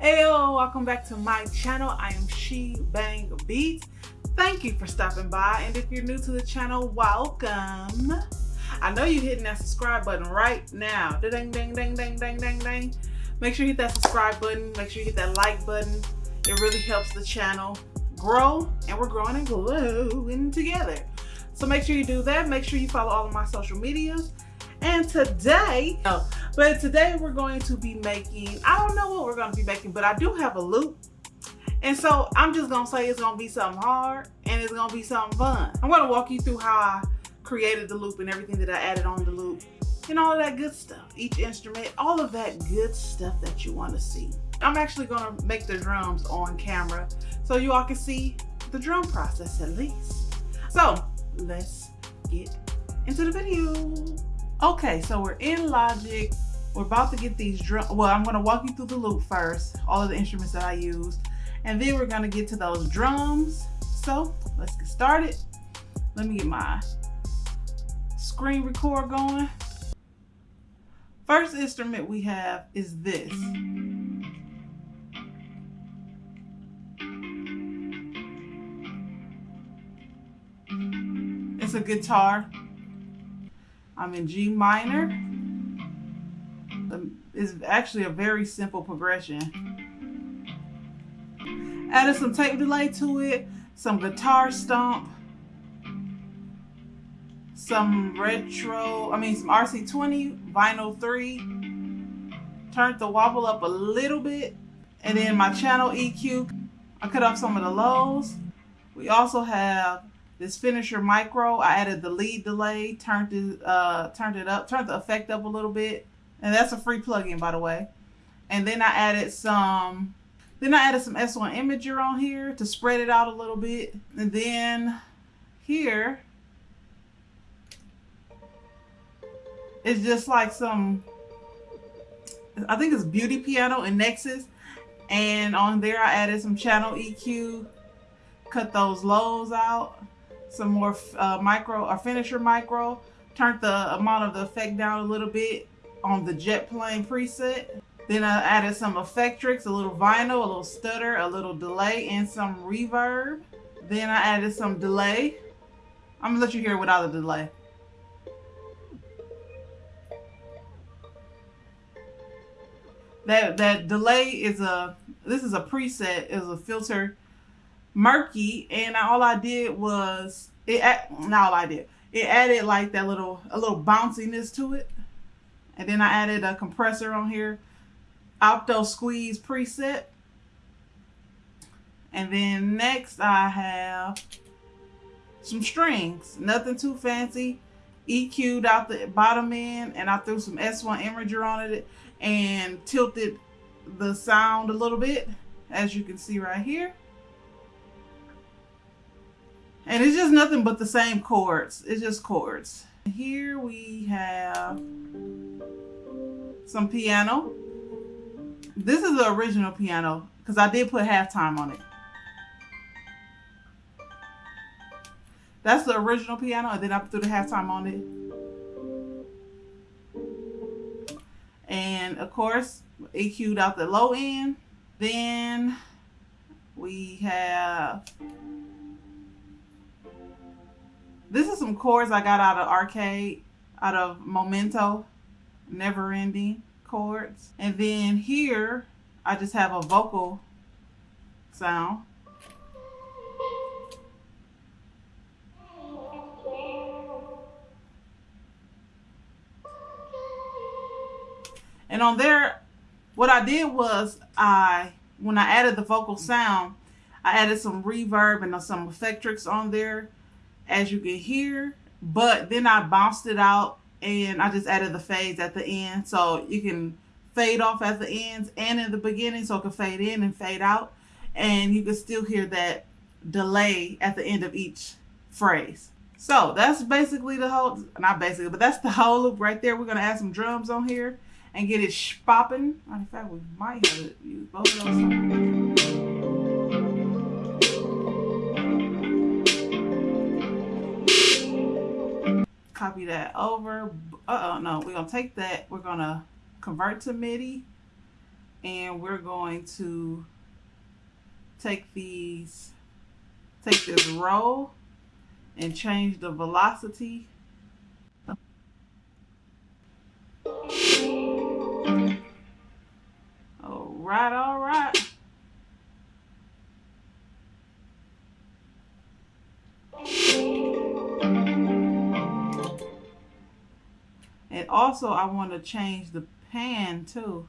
Heyo, welcome back to my channel. I am She Bang Beats. Thank you for stopping by. And if you're new to the channel, welcome. I know you're hitting that subscribe button right now. Ding, ding, ding, ding, ding, ding, ding. Make sure you hit that subscribe button. Make sure you hit that like button. It really helps the channel grow and we're growing and glowing together. So make sure you do that. Make sure you follow all of my social medias. And today, oh, but today we're going to be making, I don't know what we're going to be making, but I do have a loop. And so I'm just going to say it's going to be something hard and it's going to be something fun. I'm going to walk you through how I created the loop and everything that I added on the loop and all that good stuff. Each instrument, all of that good stuff that you want to see. I'm actually going to make the drums on camera so you all can see the drum process at least. So let's get into the video. Okay, so we're in Logic. We're about to get these drum. Well, I'm gonna walk you through the loop first, all of the instruments that I use, and then we're gonna get to those drums. So let's get started. Let me get my screen record going. First instrument we have is this. It's a guitar. I'm in G minor. It's actually a very simple progression. Added some tape delay to it, some guitar stomp, some retro, I mean some RC20, vinyl 3, turned the wobble up a little bit, and then my channel EQ, I cut off some of the lows. We also have this finisher micro, I added the lead delay, turned it, uh, turned it up, turned the effect up a little bit. And that's a free plugin, by the way. And then I added some, then I added some S1 Imager on here to spread it out a little bit. And then here, it's just like some, I think it's Beauty Piano and Nexus. And on there I added some channel EQ, cut those lows out some more uh, micro or finisher micro. Turned the amount of the effect down a little bit on the jet plane preset. Then I added some Effectrix, a little vinyl, a little stutter, a little delay, and some reverb. Then I added some delay. I'm gonna let you hear it without the delay. That that delay is a this is a preset, is a filter murky and all I did was it not all I did it added like that little a little bounciness to it and then I added a compressor on here. Opto squeeze preset. And then next I have some strings. Nothing too fancy. EQ'd out the bottom end and I threw some S1 Imager on it and tilted the sound a little bit as you can see right here. And it's just nothing but the same chords. It's just chords. Here we have some piano. This is the original piano because I did put halftime on it. That's the original piano and then I put the halftime on it. And of course, EQ'd out the low end. Then we have this is some chords I got out of arcade, out of Memento, never ending chords. And then here, I just have a vocal sound. And on there, what I did was I, when I added the vocal sound, I added some reverb and some Effectrix on there as you can hear, but then I bounced it out and I just added the fades at the end. So you can fade off at the ends and in the beginning so it can fade in and fade out. And you can still hear that delay at the end of each phrase. So that's basically the whole, not basically, but that's the whole loop right there. We're going to add some drums on here and get it popping. In fact, we might have to use both of those. Copy that over. Uh-oh, no, we're to take that. We're to convert to MIDI. and we're going to take these, take this roll and change the velocity. Also I want to change the pan too.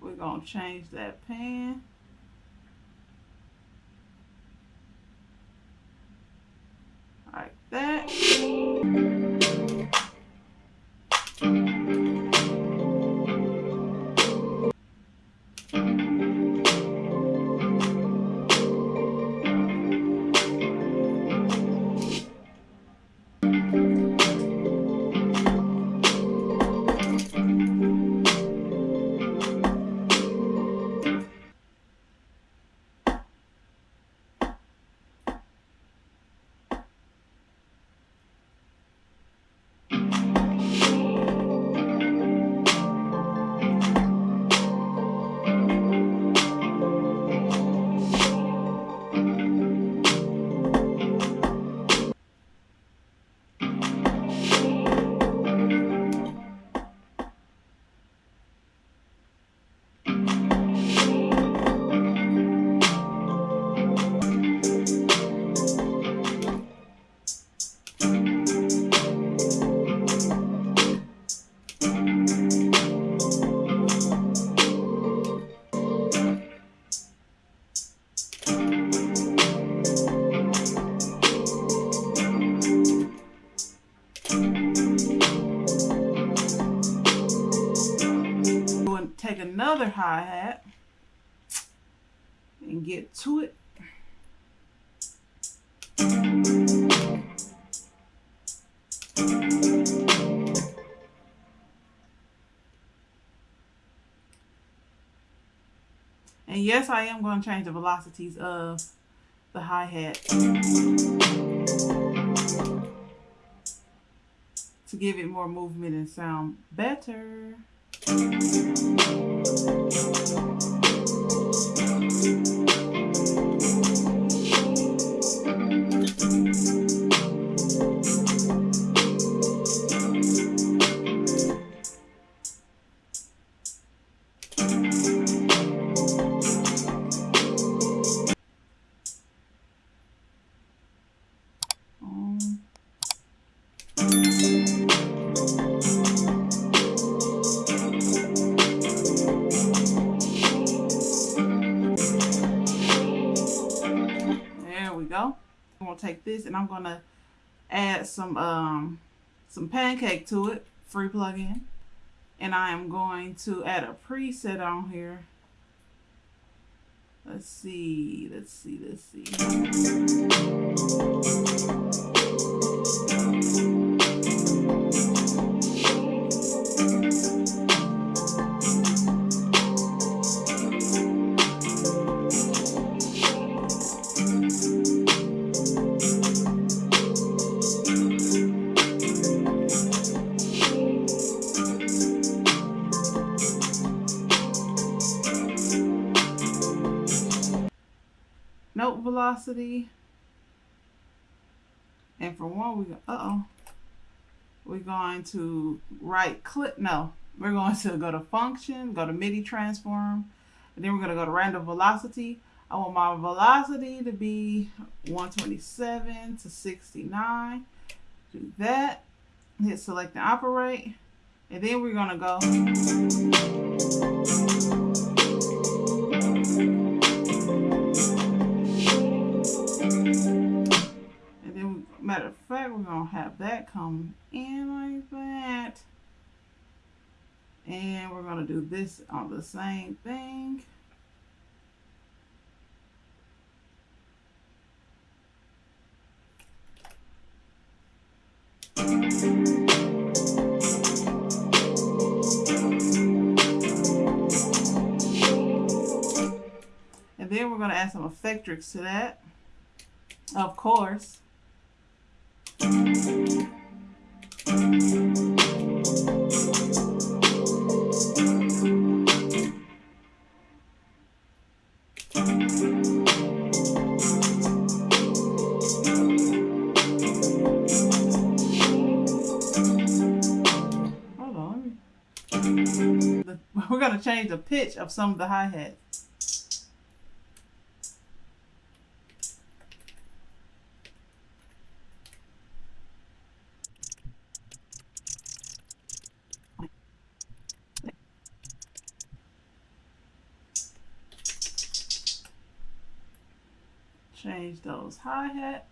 We're going to change that pan. Like that. Hi-hat and get to it. And yes, I am going to change the velocities of the hi-hat to give it more movement and sound better. Thank you. Take this and I'm to add some um, some pancake to it, free plugin. And I am going to add a preset on here. Let's see, let's see, let's see. Velocity. And for one, we uh-oh. We're going to right click, no, we're going to go to function, go to MIDI transform, and then we're going to go to random velocity. I want my velocity to be 127 to 69. Do that. Hit select and operate. And then we're going to go Matter of fact, we're going to have that come in like that. And we're going to do this on the same thing. And then we're going to add some Effectrix to that, of course. We're going to change the pitch of some of the hi-hats. Change those hi-hats.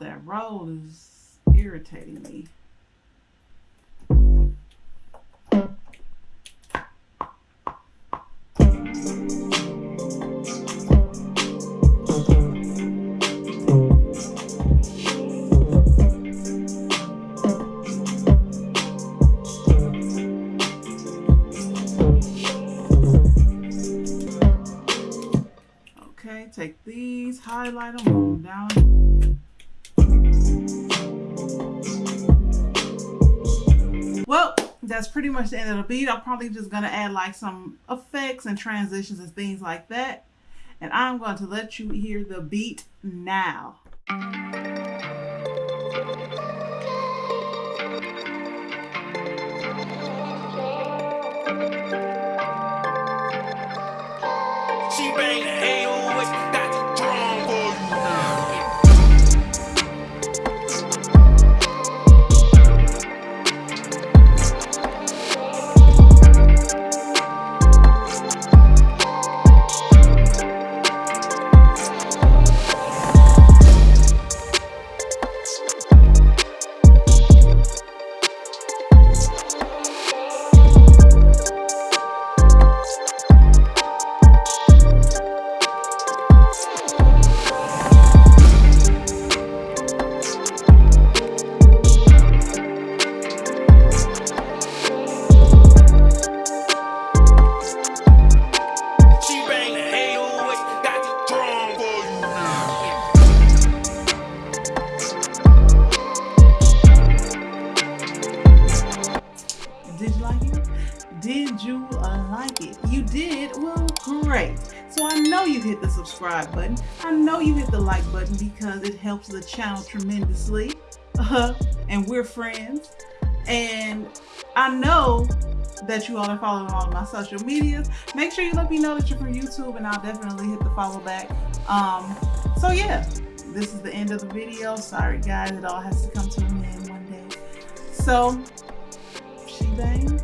That roll is irritating me. Okay, take these, highlight them, down that's pretty much the end of the beat. I'm probably just going to add like some effects and transitions and things like that. And I'm going to let you hear the beat now. Subscribe button. I know you hit the like button because it helps the channel tremendously. Uh, and we're friends. And I know that you all are following all of my social medias. Make sure you let me know that you're from YouTube and I'll definitely hit the follow back. Um, so yeah, this is the end of the video. Sorry guys, it all has to come to an end one day. So, she bang.